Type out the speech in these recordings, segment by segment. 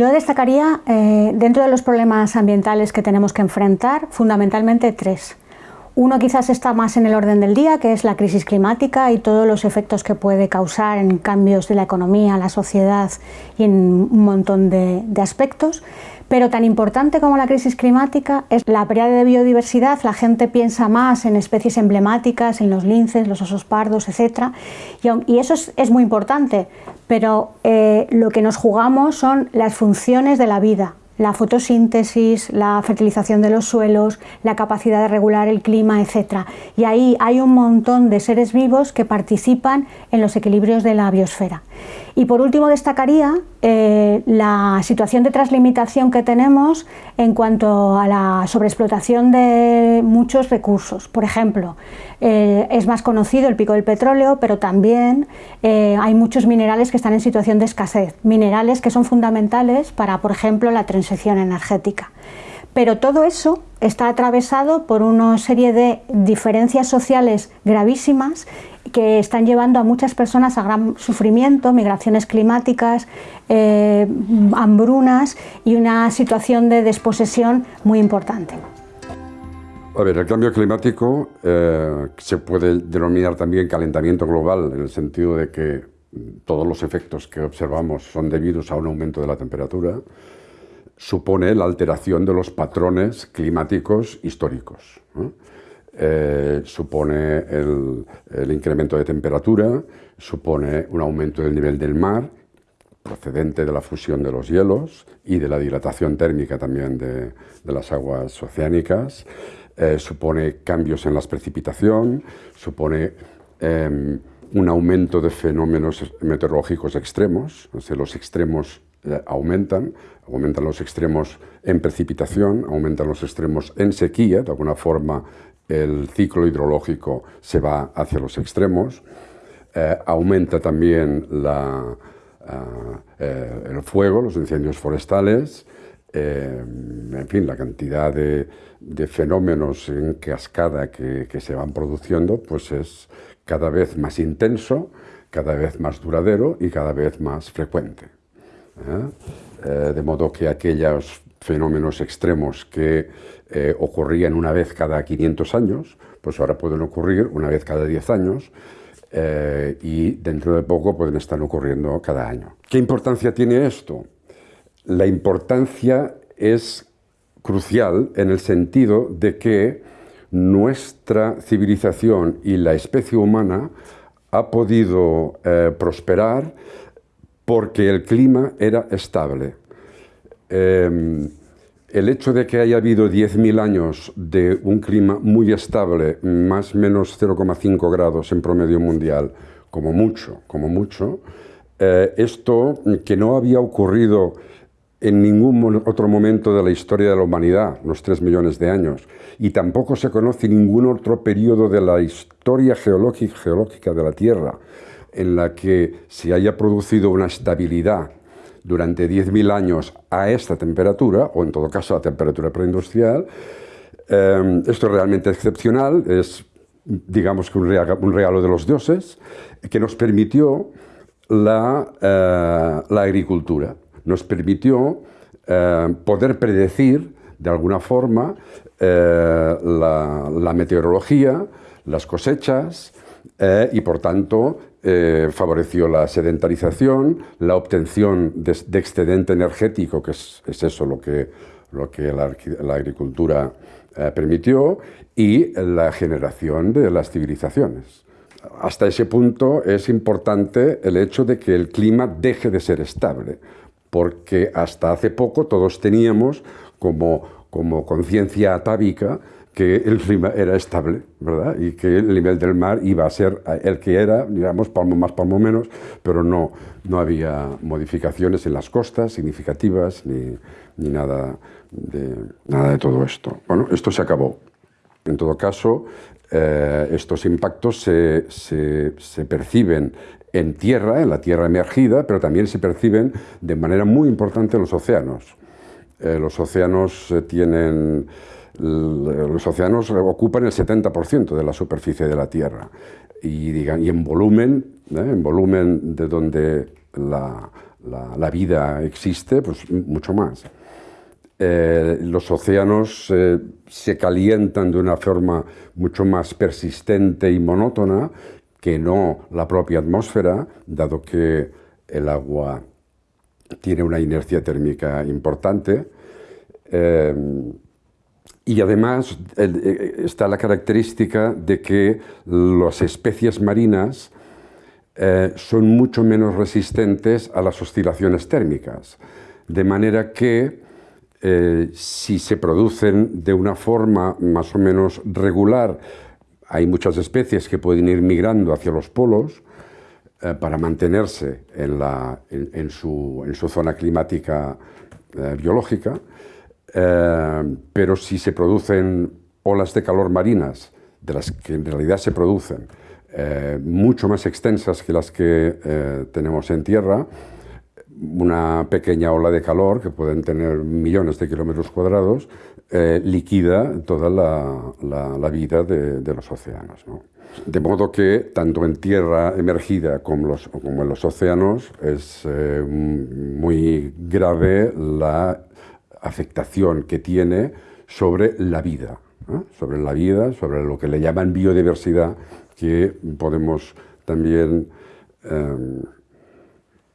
Yo destacaría, eh, dentro de los problemas ambientales que tenemos que enfrentar, fundamentalmente tres. Uno quizás está más en el orden del día, que es la crisis climática y todos los efectos que puede causar en cambios de la economía, la sociedad y en un montón de, de aspectos. Pero tan importante como la crisis climática es la pérdida de biodiversidad. La gente piensa más en especies emblemáticas, en los linces, los osos pardos, etc. Y, eso es, muy importante, pero eh, lo que nos jugamos son las funciones de la vida, la fotosíntesis, la fertilización de los suelos, la capacidad de regular el clima, etc. Y ahí hay un montón de seres vivos que participan en los equilibrios de la biosfera. Y por último destacaría eh, la situación de translimitación que tenemos en cuanto a la sobreexplotación de muchos recursos. Por ejemplo, eh, es más conocido el pico del petróleo, pero también eh, hay muchos minerales que están en situación de escasez, minerales que son fundamentales para, por ejemplo, la transición energética. Pero todo eso está atravesado por una serie de diferencias sociales gravísimas que están llevando a muchas personas a gran sufrimiento, migraciones climáticas, eh, hambrunas y una situación de desposesión muy importante. El cambio climático eh, se puede denominar también calentamiento global, en el sentido de que todos los efectos que observamos son debidos a un aumento de la temperatura, supone la alteración de los patrones climáticos históricos. Eh, supone el, incremento de temperatura, supone un aumento del nivel del mar, procedente de la fusión de los hielos y de la dilatación térmica también de, las aguas oceánicas, eh, supone cambios en la precipitación, supone em, un aumento de fenómenos meteorológicos extremos, los extremos eh, aumentan, aumentan los extremos en precipitación, aumentan los extremos en sequía, de alguna forma el ciclo hidrológico se va hacia los extremos, eh, aumenta también la, eh, el fuego, los incendios forestales, en fin, la cantidad de, fenómenos en cascada que, se van produciendo pues es cada vez más intenso, cada vez más duradero y cada vez más frecuente. Eh, de modo que aquellos fenómenos extremos que eh, ocurrían una vez cada 500 años, pues ahora pueden ocurrir una vez cada 10 años eh, y dentro de poco pueden estar ocurriendo cada año. ¿Qué importancia tiene esto? La importancia es crucial en el sentido de que nuestra civilización y la especie humana ha podido prosperar porque el clima era estable. Em, el hecho de que haya habido 10.000 años de un clima muy estable, más o menos 0,5 grados en promedio mundial, como mucho, como mucho, eh, esto que no había ocurrido en ningún otro momento de la historia de la humanidad, los 3 millones de años, y tampoco se conoce ningún otro periodo de la historia geológica de la Tierra en la que se haya producido una estabilidad durante 10.000 años a esta temperatura, o en todo caso a temperatura preindustrial, eh, esto es realmente excepcional, es digamos que un regalo, de los dioses, que nos permitió la, eh, agricultura, nos permitió eh, poder predecir de alguna forma la, la, meteorología, las cosechas y por tanto eh, favoreció la sedentarización, la obtención de, excedente energético, que es, eso lo que, lo que la, agricultura eh, permitió, y la generación de las civilizaciones. Hasta ese punto es importante el hecho de que el clima deje de ser estable, porque hasta hace poco todos teníamos como, como conciencia atávica que el clima era estable, ¿verdad? Y que el nivel del mar iba a ser el que era, digamos, palmo más, palmo menos, pero no, no había modificaciones en las costas significativas ni, ni nada, de, nada de todo esto. Bueno, esto se acabó. En todo caso, eh, estos impactos se, se, se perciben en tierra, en la tierra emergida, pero también se perciben de manera muy importante en los océanos. Eh, los océanos eh, tienen los océanos ocupan el 70% de la superficie de la Tierra y, y en volumen, ¿eh? en volumen de donde la, la, vida existe, pues mucho más. Eh, los océanos eh, se calientan de una forma mucho más persistente y monótona que no la propia atmósfera, dado que el agua tiene una inercia térmica importante. Eh, y además está la característica de que las especies marinas eh, son mucho menos resistentes a las oscilaciones térmicas. De manera que eh, si se producen de una forma más o menos regular, hay muchas especies que pueden ir migrando hacia los polos eh, para mantenerse en, su, zona climática biológica, pero si se producen olas de calor marinas, de las que en realidad se producen, eh, mucho más extensas que las que eh, tenemos en tierra, una pequeña ola de calor, que pueden tener millones de kilómetros cuadrados, eh, liquida toda la, vida de, los océanos. De modo que tanto en tierra emergida como, los, como en los océanos es muy grave la afectación que tiene sobre la vida, sobre la vida, sobre lo que le llaman biodiversidad, que podemos también em,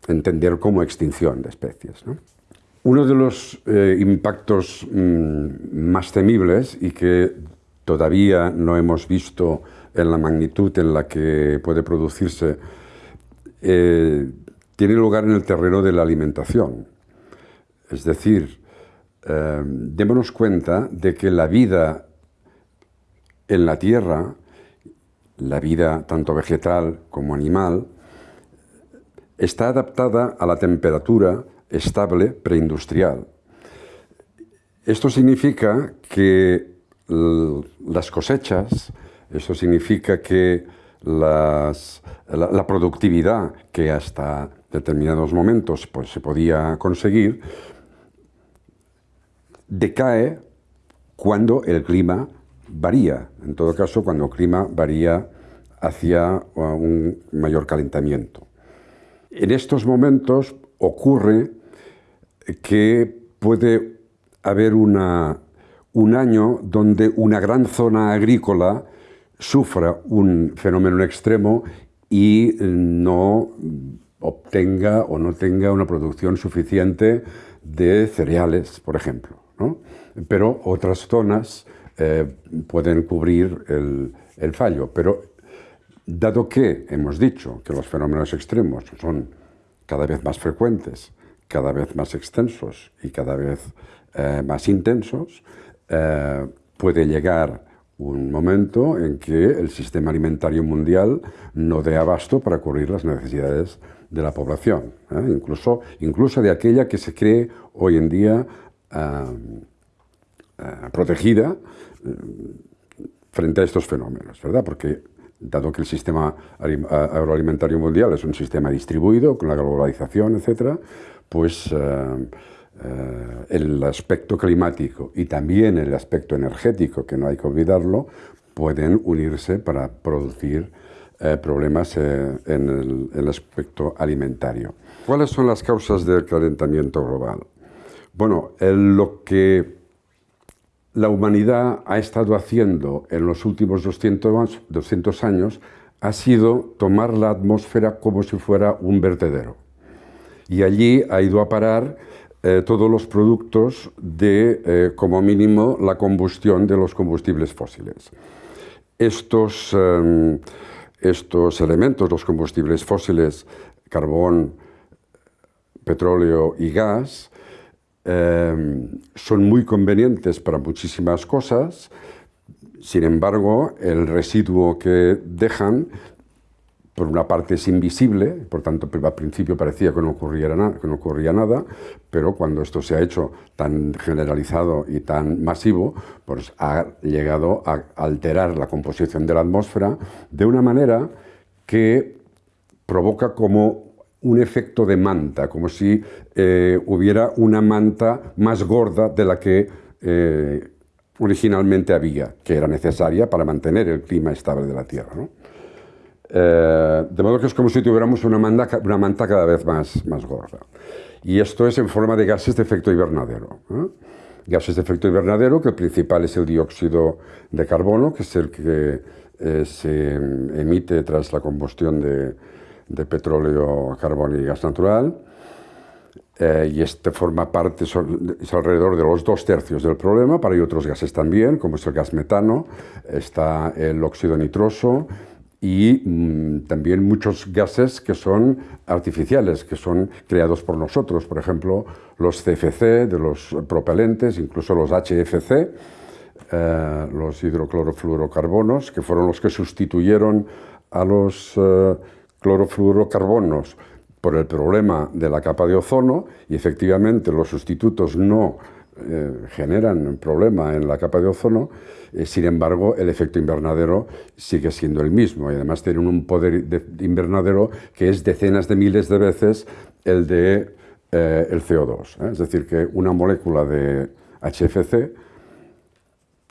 entender como extinción de especies. Uno de los eh, impactos mm, más temibles y que todavía no hemos visto en la magnitud en la que puede producirse, eh, tiene lugar en el terreno de la alimentación. Es decir, em, démonos cuenta de que la vida en la Tierra la vida tanto vegetal como animal, está adaptada a la temperatura estable preindustrial. Esto significa que las cosechas, esto significa que la, productividad que hasta determinados momentos pues, se podía conseguir, decae cuando el clima varía, en todo caso cuando el clima varía hacia uh, un mayor calentamiento. En estos momentos ocurre que puede haber un año donde una gran zona agrícola sufra un fenómeno extremo y no obtenga o no tenga una producción suficiente de cereales, por ejemplo. Pero otras zonas eh, pueden cubrir el, fallo. Pero dado que hemos dicho que los fenómenos extremos son cada vez más frecuentes, cada vez más extensos y cada vez eh, más intensos, eh, puede llegar un momento en que el sistema alimentario mundial no dé abasto para cubrir las necesidades de la población, incluso, incluso de aquella que se cree hoy en día protegida frente a estos fenómenos, ¿verdad? Porque dado que el sistema agroalimentario mundial es un sistema distribuido con la globalización, etcétera, pues eh, eh, el aspecto climático y también el aspecto energético, que no hay que olvidarlo, pueden unirse para producir eh, problemas en el, aspecto alimentario. ¿Cuáles son las causas del calentamiento global? Bueno, lo que la humanidad ha estado haciendo en los últimos 200, años ha sido tomar la atmósfera como si fuera un vertedero. Y allí ha ido a parar eh, todos los productos de, eh, como mínimo, la combustión de los combustibles fósiles. Estos, em, estos elementos, los combustibles fósiles, carbón, petróleo y gas, Em, son muy convenientes para muchísimas cosas, sin embargo, el residuo que dejan, por una parte es invisible, por tanto al principio parecía que no, ocurría nada, que no ocurría nada, pero cuando esto se ha hecho tan generalizado y tan masivo, pues ha llegado a alterar la composición de la atmósfera de una manera que provoca como un efecto de manta, como si eh, hubiera una manta más gorda de la que eh, originalmente había, que era necesaria para mantener el clima estable de la Tierra. Eh, de modo que es como si tuviéramos una manta, una manta cada vez más, más gorda. Y esto es en forma de gases de efecto invernadero. Gases de efecto invernadero, que el principal es el dióxido de carbono, que es el que se emite tras la combustión de, de petróleo, carbón y gas natural. Eh, y este forma parte, es alrededor de los dos tercios del problema, pero hay otros gases también, como es el gas metano, está el óxido nitroso y mm, también muchos gases que son artificiales, que son creados por nosotros, por ejemplo, los CFC de los propelentes, incluso los HFC, eh, los hidroclorofluorocarbonos, que fueron los que sustituyeron a los eh, clorofluorocarbonos por el problema de la capa de ozono y efectivamente los sustitutos no eh, generan problema en la capa de ozono, eh, sin embargo el efecto invernadero sigue siendo el mismo y además tienen un poder de invernadero que es decenas de miles de veces el de eh, el CO2. Es decir, que una molécula de HFC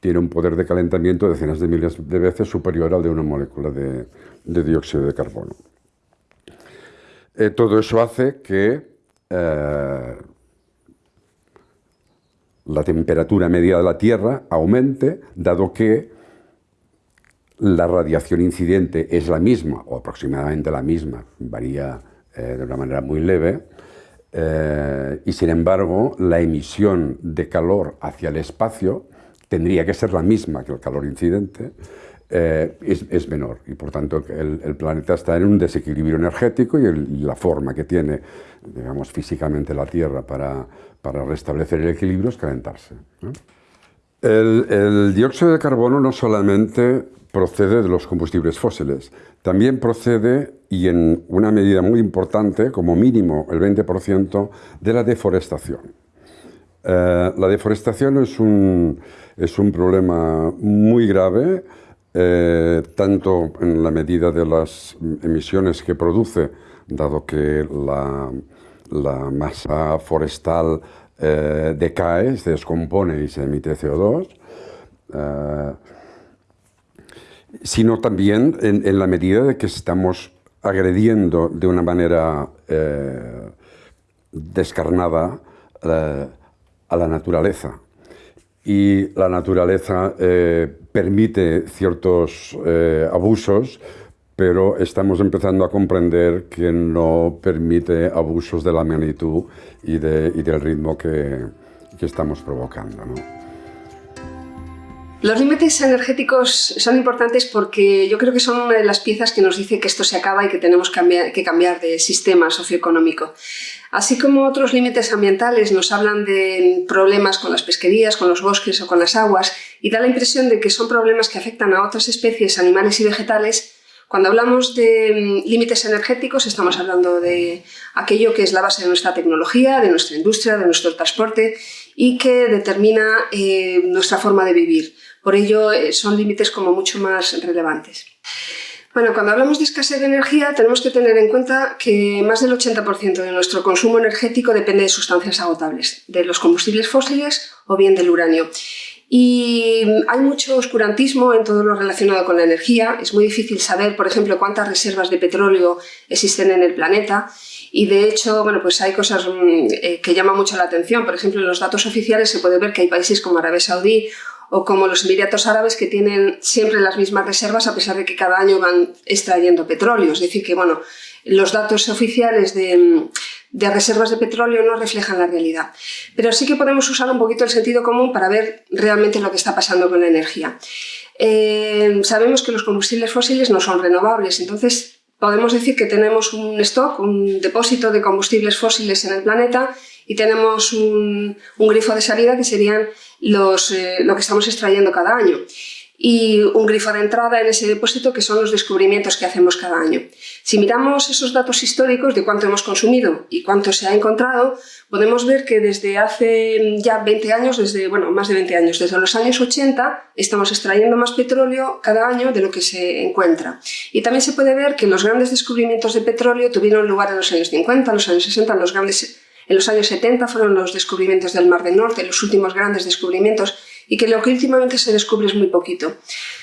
tiene un poder de calentamiento decenas de miles de veces superior al de una molécula de dióxido de carbono. Eh, todo eso hace que eh, la temperatura media de la Tierra aumente, dado que la radiación incidente es la misma, o aproximadamente la misma, varía eh, de una manera muy leve, y sin embargo la emisión de calor hacia el espacio tendría que ser la misma que el calor incidente, eh, es, menor y por tanto el, planeta está en un desequilibrio energético y, la forma que tiene, digamos, físicamente la Tierra para, para restablecer el equilibrio es calentarse. El, el, dióxido de carbono no solamente procede de los combustibles fósiles, también procede, y en una medida muy importante, como mínimo el 20%, de la deforestación. Eh, la deforestación es un, es un problema muy grave eh, tanto en la medida de las emisiones que produce, dado que la, masa forestal eh, decae, se descompone y se emite CO2, eh, sino también en, la medida de que estamos agrediendo de una manera descarnada a la naturaleza y la naturaleza eh, permite ciertos eh, abusos, pero estamos empezando a comprender que no permite abusos de la magnitud y, de, y del ritmo que, que estamos provocando. ¿no? Los límites energéticos son importantes porque yo creo que son una de las piezas que nos dice que esto se acaba y que tenemos que cambiar de sistema socioeconómico. Así como otros límites ambientales nos hablan de problemas con las pesquerías, con los bosques o con las aguas y da la impresión de que son problemas que afectan a otras especies, animales y vegetales, cuando hablamos de mm, límites energéticos estamos hablando de aquello que es la base de nuestra tecnología, de nuestra industria, de nuestro transporte y que determina eh, nuestra forma de vivir. Por ello, eh, son límites como mucho más relevantes. Bueno, cuando hablamos de escasez de energía tenemos que tener en cuenta que más del 80% de nuestro consumo energético depende de sustancias agotables, de los combustibles fósiles o bien del uranio. Y hay mucho oscurantismo en todo lo relacionado con la energía. Es muy difícil saber, por ejemplo, cuántas reservas de petróleo existen en el planeta. Y de hecho, bueno, pues hay cosas mm, eh, que llaman mucho la atención. Por ejemplo, en los datos oficiales se puede ver que hay países como Arabia Saudí o como los Emiratos Árabes que tienen siempre las mismas reservas a pesar de que cada año van extrayendo petróleo. Es decir, que bueno, los datos oficiales de, reservas de petróleo no reflejan la realidad. Pero sí que podemos usar un poquito el sentido común para ver realmente lo que está pasando con la energía. Eh, sabemos que los combustibles fósiles no son renovables, entonces podemos decir que tenemos un stock, un depósito de combustibles fósiles en el planeta y tenemos un, grifo de salida que serían los, eh, lo que estamos extrayendo cada año y un grifo de entrada en ese depósito que son los descubrimientos que hacemos cada año. Si miramos esos datos históricos de cuánto hemos consumido y cuánto se ha encontrado, podemos ver que desde hace ya 20 años, desde, bueno, más de 20 años, desde los años 80, estamos extrayendo más petróleo cada año de lo que se encuentra. Y también se puede ver que los grandes descubrimientos de petróleo tuvieron lugar en los años 50, en los años 60, los grandes en los años 70 fueron los descubrimientos del Mar del Norte, los últimos grandes descubrimientos, y que lo que últimamente se descubre es muy poquito.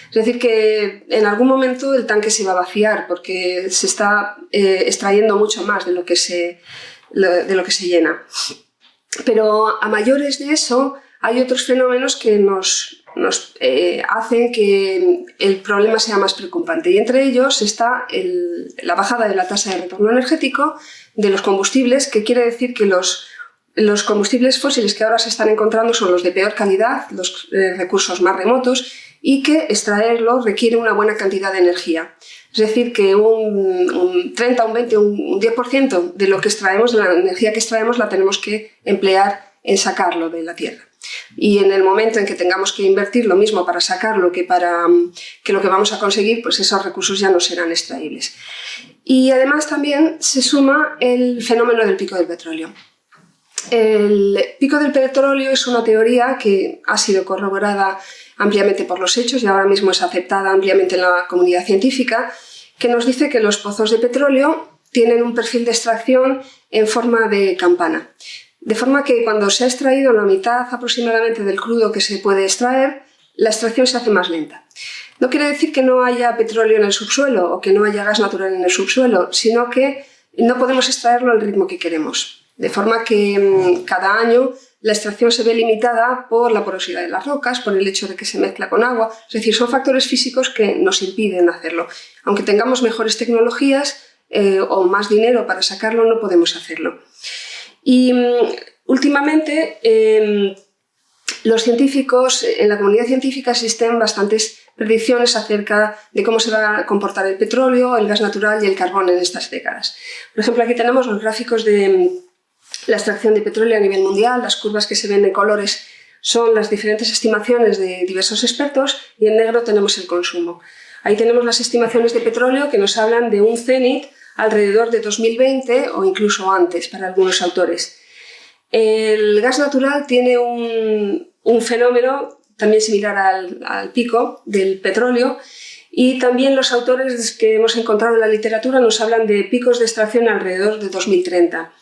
Es decir, que en algún momento el tanque se va a vaciar porque se está eh, extrayendo mucho más de lo, que se, de lo que se llena. Pero a mayores de eso hay otros fenómenos que nos, nos eh, hacen que el problema sea más preocupante y entre ellos está la bajada de la tasa de retorno energético de los combustibles, que quiere decir que los, los combustibles fósiles que ahora se están encontrando son los de peor calidad, los eh, recursos más remotos y que extraerlos requiere una buena cantidad de energía. Es decir, que un, 30, un 20, un 10% de lo que extraemos, de la energía que extraemos, la tenemos que emplear en sacarlo de la tierra. Y en el momento en que tengamos que invertir lo mismo para sacarlo que para que lo que vamos a conseguir, pues esos recursos ya no serán extraíbles. Y además también se suma el fenómeno del pico del petróleo. El pico del petróleo es una teoría que ha sido corroborada ampliamente por los hechos y ahora mismo es aceptada ampliamente en la comunidad científica, que nos dice que los pozos de petróleo tienen un perfil de extracción en forma de campana. De forma que cuando se ha extraído la mitad aproximadamente del crudo que se puede extraer, la extracción se hace más lenta. No quiere decir que no haya petróleo en el subsuelo o que no haya gas natural en el subsuelo, sino que no podemos extraerlo al ritmo que queremos. De forma que mm, cada año la extracción se ve limitada por la porosidad de las rocas, por el hecho de que se mezcla con agua, es decir, son factores físicos que nos impiden hacerlo. Aunque tengamos mejores tecnologías eh, o más dinero para sacarlo, no podemos hacerlo. Y mm, últimamente em, los científicos, en la comunidad científica existen bastantes predicciones acerca de cómo se va a comportar el petróleo, el gas natural y el carbón en estas décadas. Por ejemplo, aquí tenemos los gráficos de mm, la extracción de petróleo a nivel mundial, las curvas que se ven de colores son las diferentes estimaciones de diversos expertos y en negro tenemos el consumo. Ahí tenemos las estimaciones de petróleo que nos hablan de un cenit alrededor de 2020 o incluso antes para algunos autores. El gas natural tiene un, fenómeno también similar al, al, pico del petróleo y también los autores que hemos encontrado en la literatura nos hablan de picos de extracción alrededor de 2030.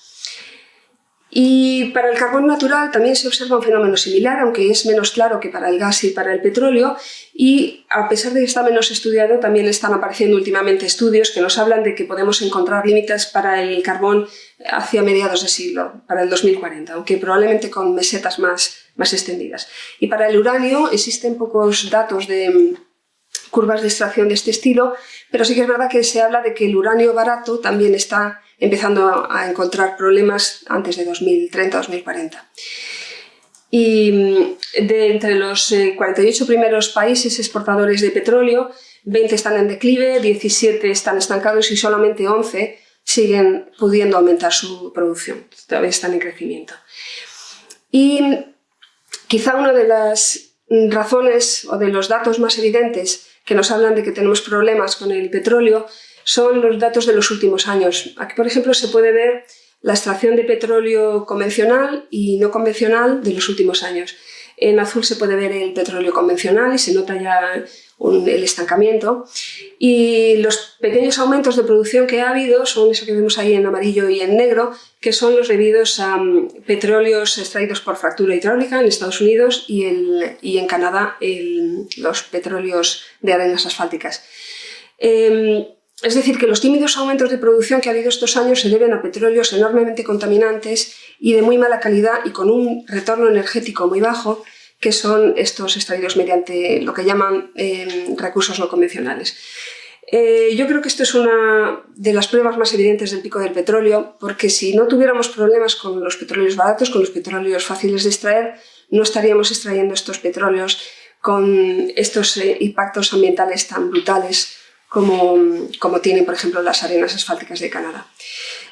Y para el carbón natural también se observa un fenómeno similar, aunque es menos claro que para el gas y para el petróleo, y a pesar de que está menos estudiado, también están apareciendo últimamente estudios que nos hablan de que podemos encontrar límites para el carbón hacia mediados de siglo, para el 2040, aunque probablemente con mesetas más, más extendidas. Y para el uranio existen pocos datos de mm, curvas de extracción de este estilo, pero sí que es verdad que se habla de que el uranio barato también está empezando a encontrar problemas antes de 2030-2040. Y mm, de entre los 48 eh, primeros países exportadores de petróleo, 20 están en declive, 17 están estancados y solamente 11 siguen pudiendo aumentar su producción, todavía están en crecimiento. Y mm, quizá una de las razones o de los datos más evidentes que nos hablan de que tenemos problemas con el petróleo son los datos de los últimos años. Aquí, por ejemplo, se puede ver la extracción de petróleo convencional y no convencional de los últimos años. En azul se puede ver el petróleo convencional y se nota ya el estancamiento. Y los pequeños aumentos de producción que ha habido son eso que vemos ahí en amarillo y en negro, que son los debidos a um, petróleos extraídos por fractura hidráulica en Estados Unidos y, en Canadá los petróleos de arenas asfálticas. Em, es decir, que los tímidos aumentos de producción que ha habido estos años se deben a petróleos enormemente contaminantes y de muy mala calidad y con un retorno energético muy bajo, que son estos extraídos mediante lo que llaman em, recursos no convencionales. Eh, yo creo que esto es una de las pruebas más evidentes del pico del petróleo, porque si no tuviéramos problemas con los petróleos baratos, con los petróleos fáciles de extraer, no estaríamos extrayendo estos petróleos con estos eh, impactos ambientales tan brutales como, como tienen, por ejemplo, las arenas asfálticas de Canadá.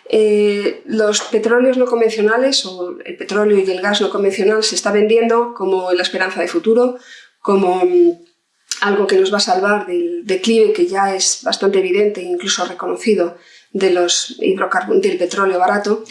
Eh, los petróleos no convencionales o el petróleo y el gas no convencional se está vendiendo como la esperanza de futuro, como mm, algo que nos va a salvar del declive que ya es bastante evidente e incluso reconocido de los del petróleo barato.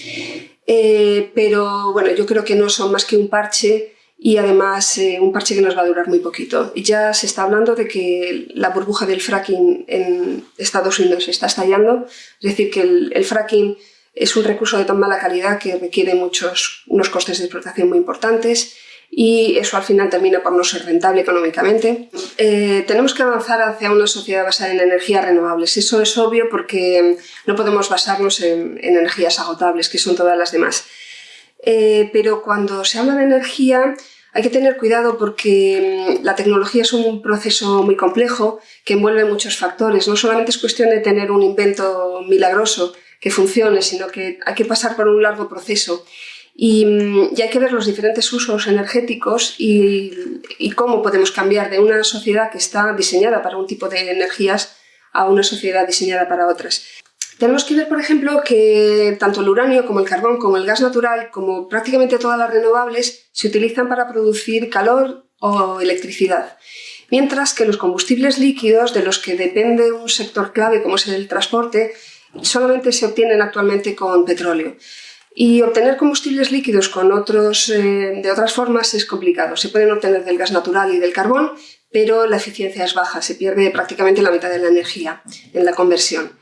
Eh, pero bueno, yo creo que no son más que un parche y además eh, un parche que nos va a durar muy poquito. Ya se está hablando de que la burbuja del fracking en Estados Unidos está estallando, es decir, que el, fracking es un recurso de tan mala calidad que requiere muchos, unos costes de explotación muy importantes y eso al final termina por no ser rentable económicamente. Eh, tenemos que avanzar hacia una sociedad basada en energías renovables. Eso es obvio porque no podemos basarnos en, energías agotables, que son todas las demás. Eh, pero cuando se habla de energía hay que tener cuidado porque mm, la tecnología es un proceso muy complejo que envuelve muchos factores. No solamente es cuestión de tener un invento milagroso que funcione, sino que hay que pasar por un largo proceso. Mm, y, hay que ver los diferentes usos energéticos y, cómo podemos cambiar de una sociedad que está diseñada para un tipo de energías a una sociedad diseñada para otras. Tenemos que ver, por ejemplo, que tanto el uranio como el carbón, como el gas natural, como prácticamente todas las renovables, se utilizan para producir calor o electricidad. Mientras que los combustibles líquidos, de los que depende un sector clave como es el transporte, solamente se obtienen actualmente con petróleo. Y obtener combustibles líquidos con otros, eh, de otras formas es complicado. Se pueden obtener del gas natural y del carbón, pero la eficiencia es baja, se pierde prácticamente la mitad de la energía en la conversión.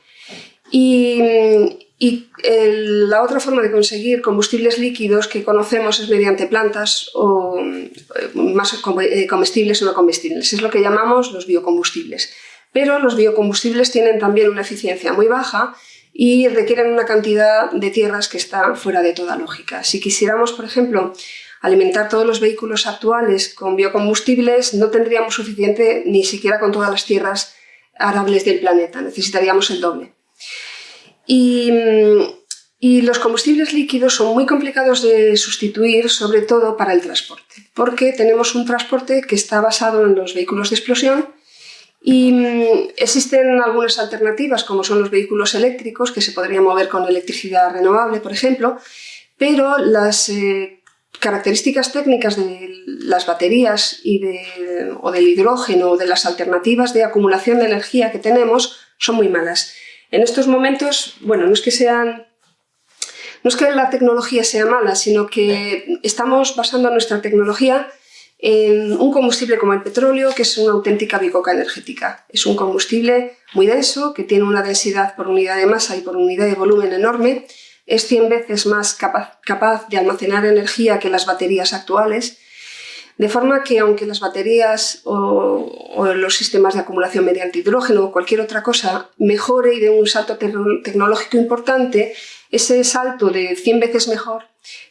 Y, la otra forma de conseguir combustibles líquidos que conocemos es mediante plantas o eh, más eh, comestibles o no comestibles. Es lo que llamamos los biocombustibles. Pero los biocombustibles tienen también una eficiencia muy baja y requieren una cantidad de tierras que está fuera de toda lógica. Si quisiéramos, por ejemplo, alimentar todos los vehículos actuales con biocombustibles, no tendríamos suficiente ni siquiera con todas las tierras arables del planeta, necesitaríamos el doble. Y, y, los combustibles líquidos son muy complicados de sustituir, sobre todo para el transporte, porque tenemos un transporte que está basado en los vehículos de explosión y mm, existen algunas alternativas, como son los vehículos eléctricos, que se podrían mover con electricidad renovable, por ejemplo, pero las eh, características técnicas de las baterías y o del hidrógeno o de las alternativas de acumulación de energía que tenemos son muy malas. En estos momentos, bueno, no es que la tecnología sea mala, sino que estamos basando nuestra tecnología en un combustible como el petróleo, que es una auténtica bicoca energética. Es un combustible muy denso, que tiene una densidad por unidad de masa y por unidad de volumen enorme, es 100 veces más capaz, de almacenar energía que las baterías actuales, de forma que aunque las baterías o, los sistemas de acumulación mediante hidrógeno o cualquier otra cosa mejore y dé un salto tecnológico importante, ese salto de 100 veces mejor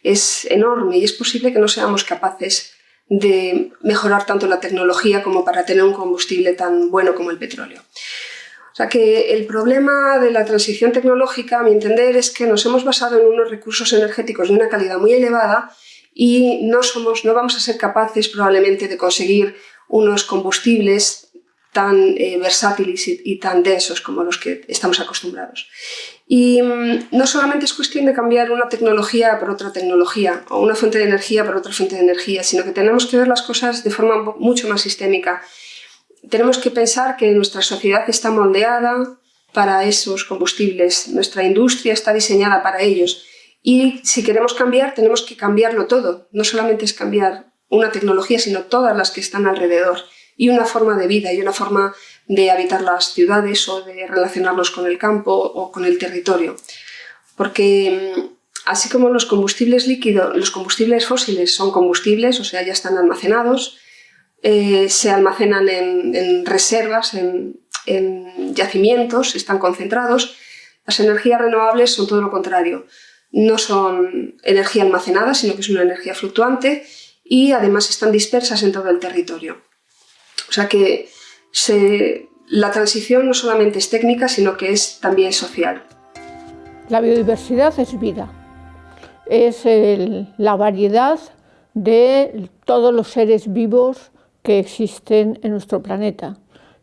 es enorme y es posible que no seamos capaces de mejorar tanto la tecnología como para tener un combustible tan bueno como el petróleo. O sea que el problema de la transición tecnológica, a mi entender, es que nos hemos basado en unos recursos energéticos de una calidad muy elevada y no, somos, no vamos a ser capaces probablemente de conseguir unos combustibles tan eh, versátiles y, tan densos como los que estamos acostumbrados. Y mm, no solamente es cuestión de cambiar una tecnología por otra tecnología o una fuente de energía por otra fuente de energía, sino que tenemos que ver las cosas de forma mucho más sistémica. Tenemos que pensar que nuestra sociedad está moldeada para esos combustibles, nuestra industria está diseñada para ellos y si queremos cambiar tenemos que cambiarlo todo, no solamente es cambiar una tecnología, sino todas las que están alrededor y una forma de vida y una forma de habitar las ciudades o de relacionarnos con el campo o con el territorio. Porque mm, así como los combustibles líquidos, los combustibles fósiles son combustibles, o sea, ya están almacenados, eh, se almacenan en, reservas, en, en, yacimientos, están concentrados. Las energías renovables son todo lo contrario. No son energía almacenada, sino que es una energía fluctuante y además están dispersas en todo el territorio. O sea que la transición no solamente es técnica, sino que es también social. La biodiversidad es vida, es la variedad de todos los seres vivos que existen en nuestro planeta,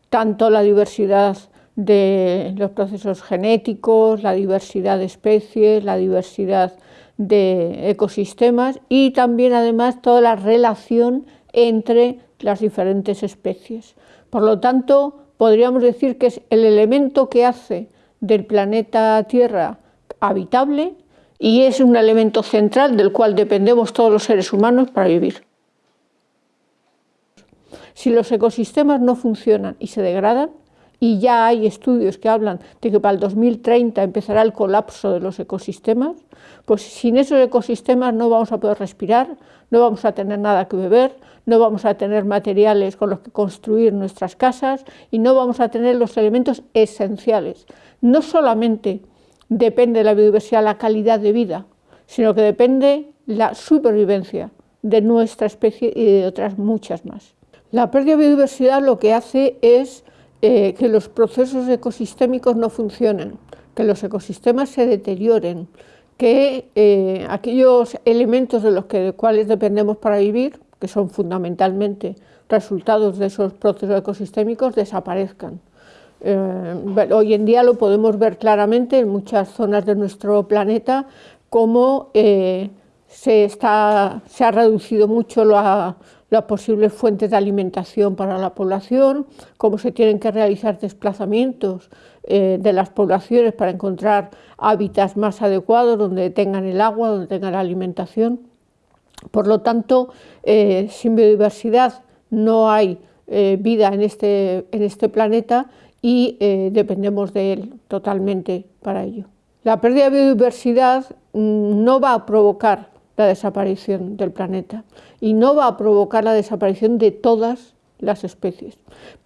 tanto la diversidad de los procesos genéticos, la diversidad de especies, la diversidad de ecosistemas y también además toda la relación entre las diferentes especies. Por lo tanto, podríamos decir que es el elemento que hace del planeta Tierra habitable y es un elemento central del cual dependemos todos los seres humanos para vivir. Si los ecosistemas no funcionan y se degradan, y ya hay estudios que hablan de que para el 2030 empezará el colapso de los ecosistemas, pues sin esos ecosistemas no vamos a poder respirar, no vamos a tener nada que beber, no vamos a tener materiales con los que construir nuestras casas y no vamos a tener los elementos esenciales. No solamente depende de la biodiversidad la calidad de vida, sino que depende la supervivencia de nuestra especie y de otras muchas más. La pérdida de biodiversidad lo que hace es eh, que los procesos ecosistémicos no funcionen, que los ecosistemas se deterioren, que eh, aquellos elementos de los cuales dependemos para vivir, que son fundamentalmente resultados de esos procesos ecosistémicos, desaparezcan. Eh, hoy en día lo podemos ver claramente en muchas zonas de nuestro planeta, cómo se, está, se ha reducido mucho la, las posibles fuentes de alimentación para la población, cómo se tienen que realizar desplazamientos eh, de las poblaciones para encontrar hábitats más adecuados donde tengan el agua, donde tengan la alimentación. Por lo tanto, eh, sin biodiversidad no hay eh, vida en este, en este planeta y dependemos de él totalmente para ello. La pérdida de biodiversidad mm, no va a provocar la desaparición del planeta y no va a provocar la desaparición de todas las especies.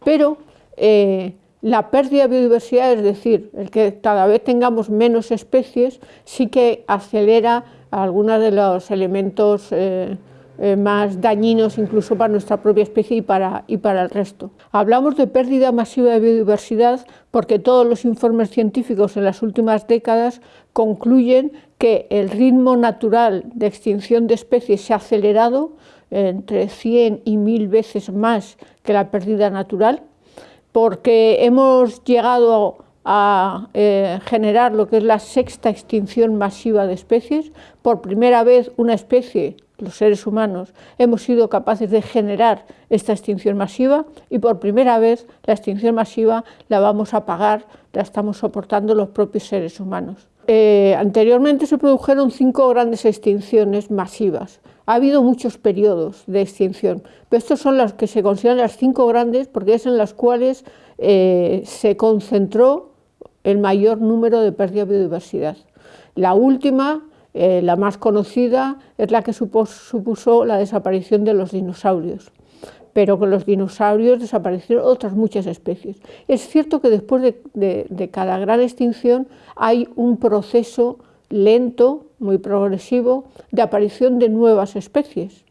Pero eh, la pérdida de biodiversidad, es decir, el que cada vez tengamos menos especies, sí que acelera algunos de los elementos eh, eh, más dañinos incluso para nuestra propia especie y para, y para el resto. Hablamos de pérdida masiva de biodiversidad porque todos los informes científicos en las últimas décadas concluyen que el ritmo natural de extinción de especies se ha acelerado entre 100 y 1000 veces más que la pérdida natural, porque hemos llegado a eh, generar lo que es la sexta extinción masiva de especies. Por primera vez una especie los seres humanos hemos sido capaces de generar esta extinción masiva y por primera vez la extinción masiva la vamos a pagar, la estamos soportando los propios seres humanos. Eh, anteriormente se produjeron cinco grandes extinciones masivas. Ha habido muchos periodos de extinción, pero estos son las que se consideran las cinco grandes porque es en las cuales eh, se concentró el mayor número de pérdida de biodiversidad. La última eh, la más conocida es la que supuso la desaparición de los dinosaurios, pero con los dinosaurios desaparecieron otras muchas especies. Es cierto que después de, cada gran extinción hay un proceso lento, muy progresivo, de aparición de nuevas especies.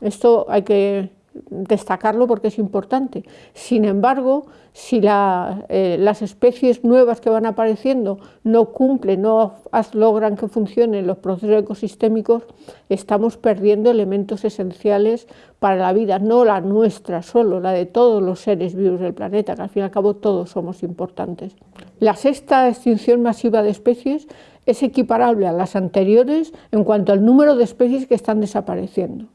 Esto hay que destacarlo porque es importante. Sin embargo, si eh, las especies nuevas que van apareciendo no cumplen, no logran que funcionen los procesos ecosistémicos, estamos perdiendo elementos esenciales para la vida, no la nuestra solo, la de todos los seres vivos del planeta, que al fin y al cabo todos somos importantes. La sexta extinción masiva de especies es equiparable a las anteriores en cuanto al número de especies que están desapareciendo.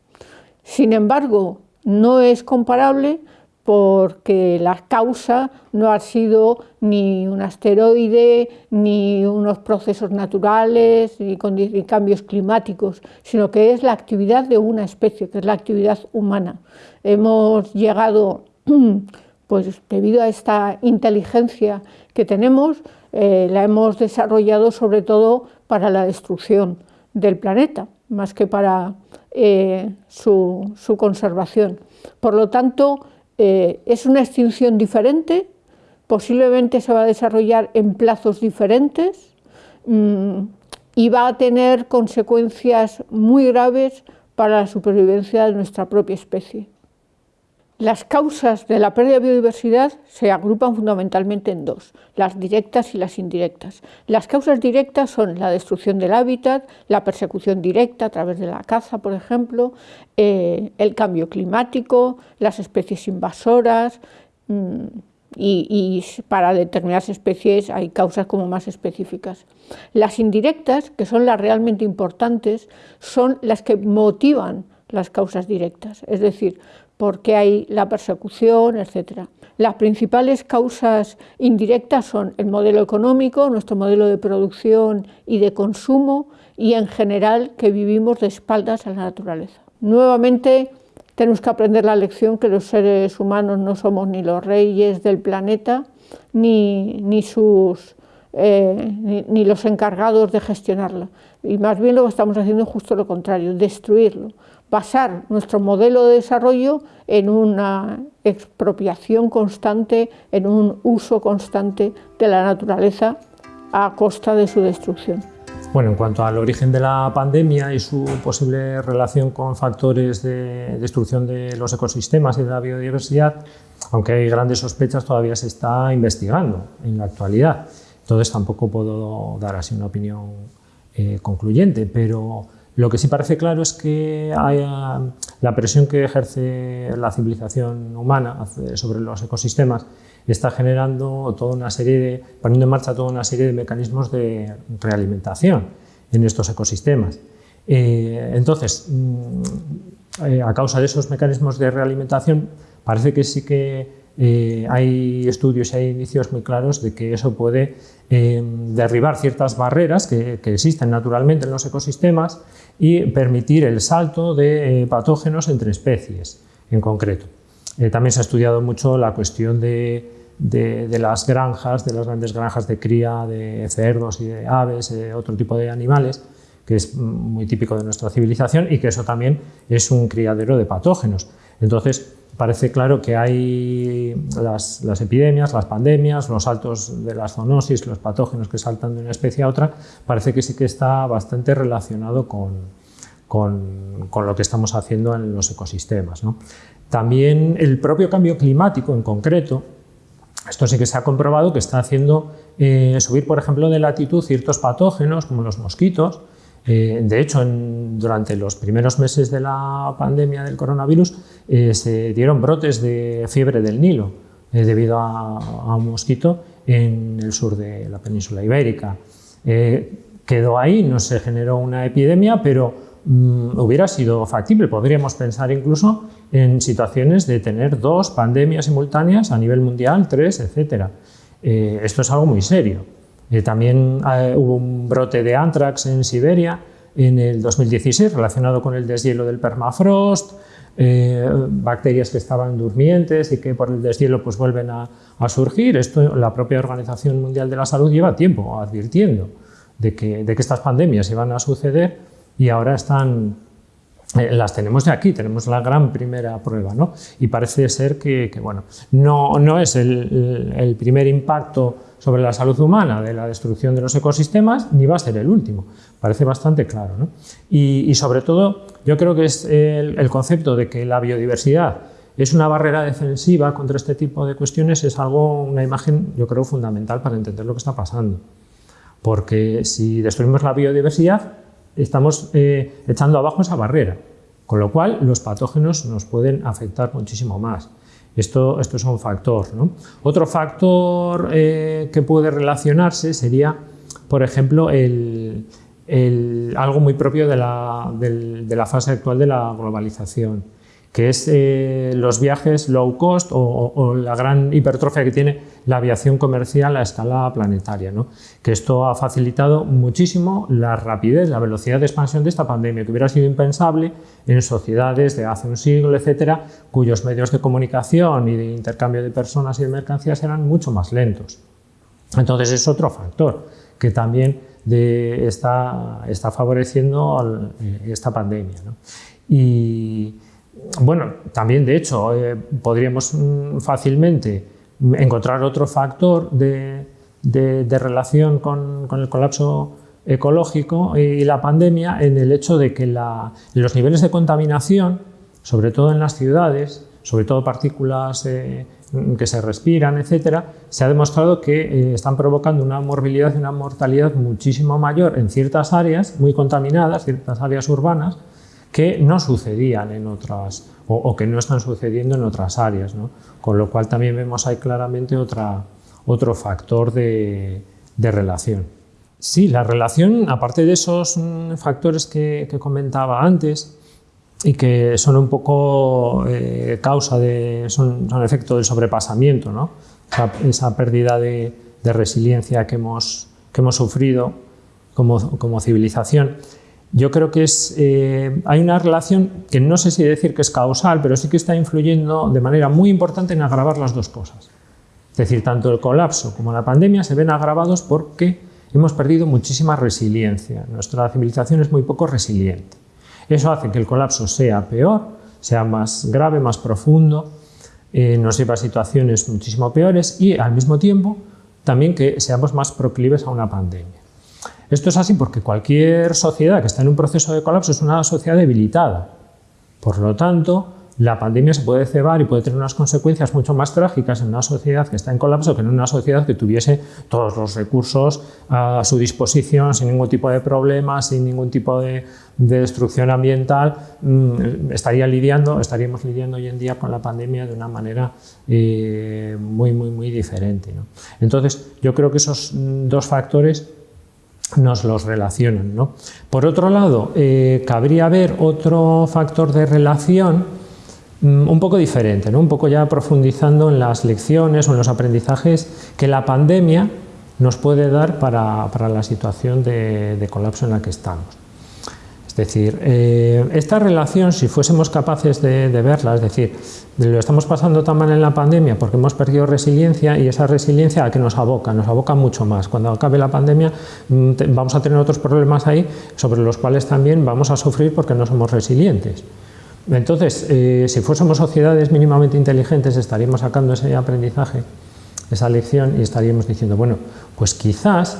Sin embargo, no es comparable porque la causa no ha sido ni un asteroide, ni unos procesos naturales, ni, cambios climáticos, sino que es la actividad de una especie, que es la actividad humana. Hemos llegado, pues debido a esta inteligencia que tenemos, eh, la hemos desarrollado sobre todo para la destrucción del planeta, más que para eh, su, conservación. Por lo tanto, eh, es una extinción diferente, posiblemente se va a desarrollar en plazos diferentes mm, y va a tener consecuencias muy graves para la supervivencia de nuestra propia especie. Las causas de la pérdida de biodiversidad se agrupan fundamentalmente en dos, las directas y las indirectas. Las causas directas son la destrucción del hábitat, la persecución directa a través de la caza, por ejemplo, eh, el cambio climático, las especies invasoras, mm, y, y, para determinadas especies hay causas como más específicas. Las indirectas, que son las realmente importantes, son las que motivan las causas directas, es decir, porque hay la persecución, etc. Las principales causas indirectas son el modelo económico, nuestro modelo de producción y de consumo y en general que vivimos de espaldas a la naturaleza. Nuevamente, Tenemos que aprender la lección que los seres humanos no somos ni los reyes del planeta, ni, ni sus, eh, ni, los encargados de gestionarlo. Y más bien lo que estamos haciendo es justo lo contrario, destruirlo, basar nuestro modelo de desarrollo en una expropiación constante, en un uso constante de la naturaleza a costa de su destrucción. Bueno, en cuanto al origen de la pandemia y su posible relación con factores de destrucción de los ecosistemas y de la biodiversidad, aunque hay grandes sospechas, todavía se está investigando en la actualidad. Entonces tampoco puedo dar así una opinión eh, concluyente, pero lo que sí parece claro es que la presión que ejerce la civilización humana sobre los ecosistemas está generando toda una serie de, poniendo en marcha toda una serie de mecanismos de realimentación en estos ecosistemas. Eh, entonces, mm, eh, a causa de esos mecanismos de realimentación, parece que sí que eh, hay estudios y hay indicios muy claros de que eso puede derribar ciertas barreras que, existen naturalmente en los ecosistemas y permitir el salto de patógenos entre especies en concreto. también se ha estudiado mucho la cuestión de, las granjas, de las grandes granjas de cría de cerdos y de aves, de otro tipo de animales, que es muy típico de nuestra civilización y que eso también es un criadero de patógenos. Entonces, parece claro que hay las, epidemias, las pandemias, los saltos de las zoonosis, los patógenos que saltan de una especie a otra, parece que sí que está bastante relacionado con, con, lo que estamos haciendo en los ecosistemas. También el propio cambio climático en concreto, esto sí que se ha comprobado que está haciendo eh, subir, por ejemplo, de latitud ciertos patógenos, como los mosquitos. Eh, de hecho, durante los primeros meses de la pandemia del coronavirus eh, se dieron brotes de fiebre del Nilo debido a, un mosquito en el sur de la península ibérica. quedó ahí, no se generó una epidemia, pero Mm, hubiera sido factible. Podríamos pensar incluso en situaciones de tener dos pandemias simultáneas a nivel mundial, tres, etc. Eh, esto es algo muy serio. Eh, también eh, hubo un brote de anthrax en Siberia en el 2016 relacionado con el deshielo del permafrost, bacterias que estaban durmientes y que por el deshielo pues, vuelven a, surgir. Esto la propia Organización Mundial de la Salud lleva tiempo advirtiendo de que, de que estas pandemias iban a suceder y ahora están, eh, las tenemos de aquí, tenemos la gran primera prueba, ¿no? Y parece ser que, bueno, no, no es el, el, primer impacto sobre la salud humana de la destrucción de los ecosistemas, ni va a ser el último, parece bastante claro, ¿no? y, y, sobre todo, yo creo que es el, el concepto de que la biodiversidad es una barrera defensiva contra este tipo de cuestiones, es algo, una imagen, yo creo, fundamental para entender lo que está pasando. Porque si destruimos la biodiversidad, estamos eh, echando abajo esa barrera, con lo cual los patógenos nos pueden afectar muchísimo más. Esto, es un factor. Otro factor eh, que puede relacionarse sería, por ejemplo, el, algo muy propio de la fase actual de la globalización que es eh, los viajes low cost o, la gran hipertrofia que tiene la aviación comercial a escala planetaria. ¿no? Que esto ha facilitado muchísimo la rapidez, la velocidad de expansión de esta pandemia, que hubiera sido impensable en sociedades de hace un siglo, etcétera, cuyos medios de comunicación y de intercambio de personas y de mercancías eran mucho más lentos. Entonces es otro factor que también está, está favoreciendo eh, esta pandemia. ¿no? Y, bueno, también de hecho eh, podríamos mm, fácilmente encontrar otro factor de, relación con, el colapso ecológico y la pandemia en el hecho de que los niveles de contaminación, sobre todo en las ciudades, sobre todo partículas eh, que se respiran, etcétera, se ha demostrado que eh, están provocando una morbilidad y una mortalidad muchísimo mayor en ciertas áreas muy contaminadas, ciertas áreas urbanas, que no sucedían en otras o, que no están sucediendo en otras áreas. ¿no? Con lo cual también vemos ahí claramente otra, otro factor de, de, relación. Sí, la relación, aparte de esos mm, factores que, que comentaba antes y que son un poco eh, causa de, son, son, efecto del sobrepasamiento, ¿no? esa, pérdida de, de, resiliencia que hemos, que hemos sufrido como, como civilización, yo creo que es, eh, hay una relación que no sé si decir que es causal, pero sí que está influyendo de manera muy importante en agravar las dos cosas. Es decir, tanto el colapso como la pandemia se ven agravados porque hemos perdido muchísima resiliencia. Nuestra civilización es muy poco resiliente. Eso hace que el colapso sea peor, sea más grave, más profundo, eh, nos lleva a situaciones muchísimo peores y al mismo tiempo también que seamos más proclives a una pandemia. Esto es así porque cualquier sociedad que está en un proceso de colapso es una sociedad debilitada. Por lo tanto, la pandemia se puede cebar y puede tener unas consecuencias mucho más trágicas en una sociedad que está en colapso que en una sociedad que tuviese todos los recursos a su disposición sin ningún tipo de problema, sin ningún tipo de, destrucción ambiental. Mm, estaría lidiando, estaríamos lidiando hoy en día con la pandemia de una manera eh, muy, muy, muy diferente. Entonces, yo creo que esos dos factores nos los relacionan. ¿no? Por otro lado, eh, cabría ver otro factor de relación mm, un poco diferente, ¿no? un poco ya profundizando en las lecciones o en los aprendizajes que la pandemia nos puede dar para, la situación de colapso en la que estamos. Es decir, eh, esta relación, si fuésemos capaces de, verla, es decir, lo estamos pasando tan mal en la pandemia porque hemos perdido resiliencia y esa resiliencia a que nos aboca, nos aboca mucho más. Cuando acabe la pandemia mm, vamos a tener otros problemas ahí sobre los cuales también vamos a sufrir porque no somos resilientes. Entonces, eh, si fuésemos sociedades mínimamente inteligentes estaríamos sacando ese aprendizaje, esa lección y estaríamos diciendo, bueno, pues quizás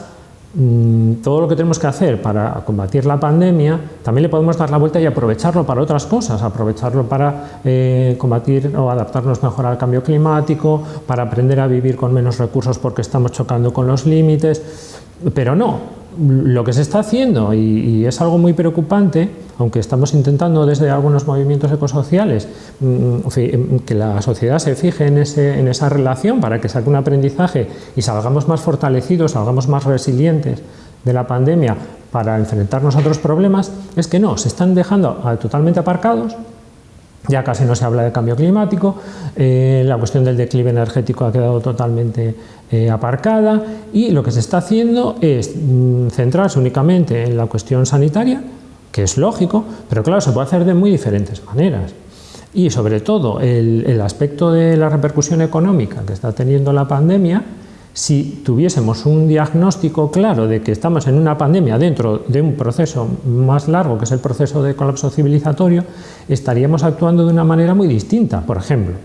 todo lo que tenemos que hacer para combatir la pandemia, también le podemos dar la vuelta y aprovecharlo para otras cosas, aprovecharlo para eh, combatir o adaptarnos mejor al cambio climático, para aprender a vivir con menos recursos porque estamos chocando con los límites, pero no, lo que se está haciendo, y, es algo muy preocupante, aunque estamos intentando desde algunos movimientos ecosociales mm, que la sociedad se fije en, en, esa relación para que saque un aprendizaje y salgamos más fortalecidos, salgamos más resilientes de la pandemia para enfrentarnos a otros problemas, es que no, se están dejando totalmente aparcados ya casi no se habla de cambio climático, eh, la cuestión del declive energético ha quedado totalmente eh, aparcada y lo que se está haciendo es mm, centrarse únicamente en la cuestión sanitaria, que es lógico, pero claro, se puede hacer de muy diferentes maneras. Y sobre todo el, el aspecto de la repercusión económica que está teniendo la pandemia, si tuviésemos un diagnóstico claro de que estamos en una pandemia dentro de un proceso más largo, que es el proceso de colapso civilizatorio, estaríamos actuando de una manera muy distinta. Por ejemplo,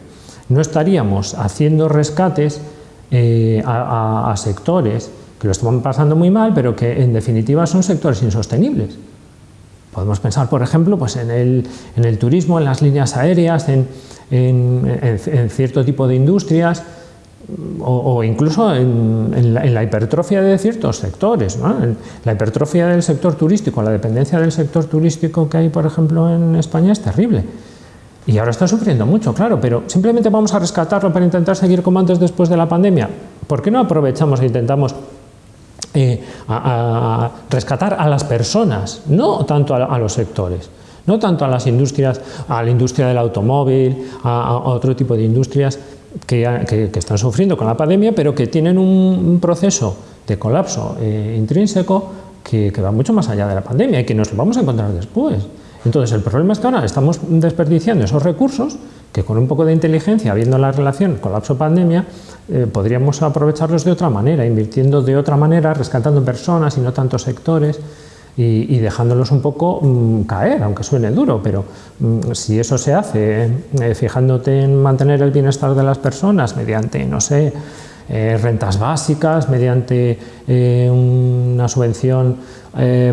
no estaríamos haciendo rescates eh, a, sectores que lo están pasando muy mal, pero que en definitiva son sectores insostenibles. Podemos pensar, por ejemplo, pues en, el, turismo, en las líneas aéreas, en cierto tipo de industrias, o, incluso en, la, hipertrofia de ciertos sectores, la hipertrofia del sector turístico, la dependencia del sector turístico que hay, por ejemplo, en España es terrible. Y ahora está sufriendo mucho, claro, pero simplemente vamos a rescatarlo para intentar seguir como antes después de la pandemia. ¿Por qué no aprovechamos e intentamos eh, rescatar a las personas, no tanto a, los sectores? no tanto a las industrias, a la industria del automóvil, a otro tipo de industrias, que, están sufriendo con la pandemia, pero que tienen un, proceso de colapso eh, intrínseco que, va mucho más allá de la pandemia y que nos lo vamos a encontrar después. Entonces, el problema es que ahora estamos desperdiciando esos recursos que con un poco de inteligencia, viendo la relación colapso-pandemia, eh, podríamos aprovecharlos de otra manera, invirtiendo de otra manera, rescatando personas y no tantos sectores y, dejándolos un poco mm, caer, aunque suene duro, pero mm, si eso se hace eh, fijándote en mantener el bienestar de las personas mediante, no sé, eh, rentas básicas, mediante eh, una subvención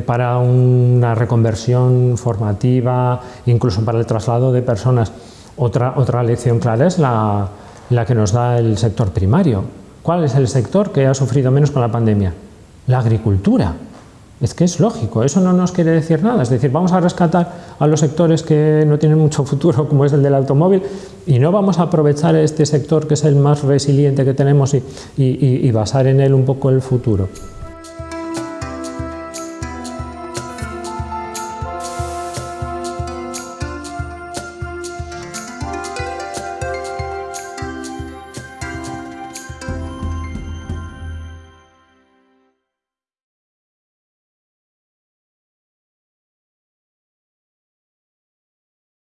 para una reconversión formativa, incluso para el traslado de personas. Otra, otra lección clara es la, la que nos da el sector primario. ¿Cuál es el sector que ha sufrido menos con la pandemia? La agricultura. Es que es lógico, eso no nos quiere decir nada. Es decir, vamos a rescatar a los sectores que no tienen mucho futuro, como es el del automóvil, y no vamos a aprovechar este sector que es el más resiliente que tenemos y, basar en él un poco el futuro.